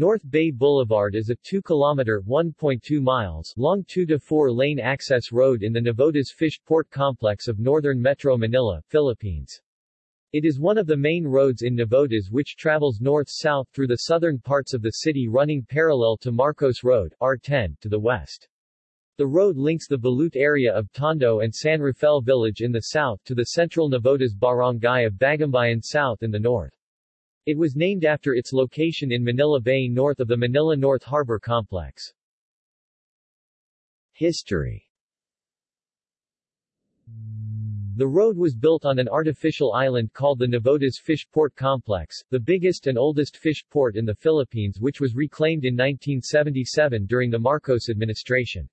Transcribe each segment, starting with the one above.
North Bay Boulevard is a 2-kilometer (1.2 miles) long 2 to 4-lane access road in the Navotas Fish Port Complex of northern Metro Manila, Philippines. It is one of the main roads in Navotas which travels north-south through the southern parts of the city running parallel to Marcos Road R10 to the west. The road links the Balut area of Tondo and San Rafael Village in the south to the central Navotas barangay of Bagumbayan South in the north. It was named after its location in Manila Bay north of the Manila North Harbor Complex. History The road was built on an artificial island called the Navotas Fish Port Complex, the biggest and oldest fish port in the Philippines which was reclaimed in 1977 during the Marcos administration.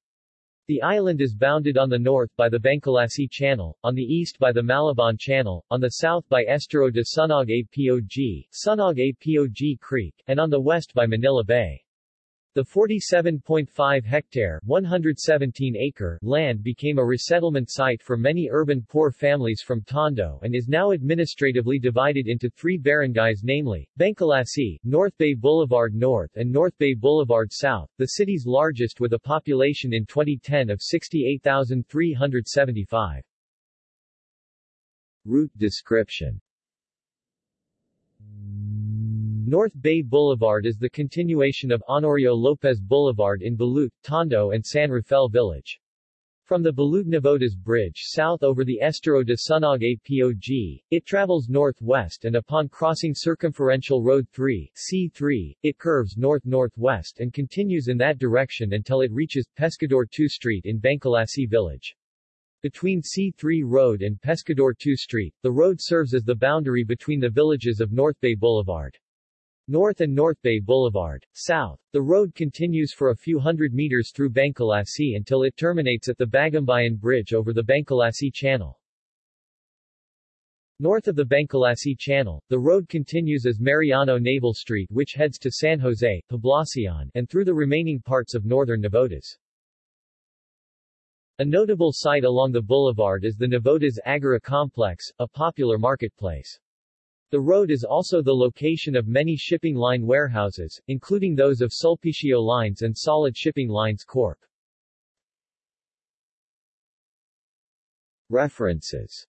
The island is bounded on the north by the Bangkulasi Channel, on the east by the Malabon Channel, on the south by Estero de Sunog Apog, Sunog Apog Creek, and on the west by Manila Bay. The 47.5-hectare (117-acre) land became a resettlement site for many urban poor families from Tondo and is now administratively divided into three barangays namely, Bangkulasi, North Bay Boulevard North and North Bay Boulevard South, the city's largest with a population in 2010 of 68,375. Route description North Bay Boulevard is the continuation of Honorio Lopez Boulevard in Balut, Tondo and San Rafael Village. From the Balut-Navotas Bridge south over the Estero de Sunog Apog, it travels northwest and upon crossing Circumferential Road 3 C3, it curves north-northwest and continues in that direction until it reaches Pescador 2 Street in Bangkulasi Village. Between C3 Road and Pescador 2 Street, the road serves as the boundary between the villages of North Bay Boulevard. North and North Bay Boulevard. South. The road continues for a few hundred meters through Bangkulasi until it terminates at the Bagumbayan Bridge over the Bangkulasi Channel. North of the Bangkulasi Channel, the road continues as Mariano Naval Street which heads to San Jose, Poblacion, and through the remaining parts of northern Navotas. A notable site along the boulevard is the Navotas Agora Complex, a popular marketplace. The road is also the location of many shipping line warehouses, including those of Sulpicio Lines and Solid Shipping Lines Corp. References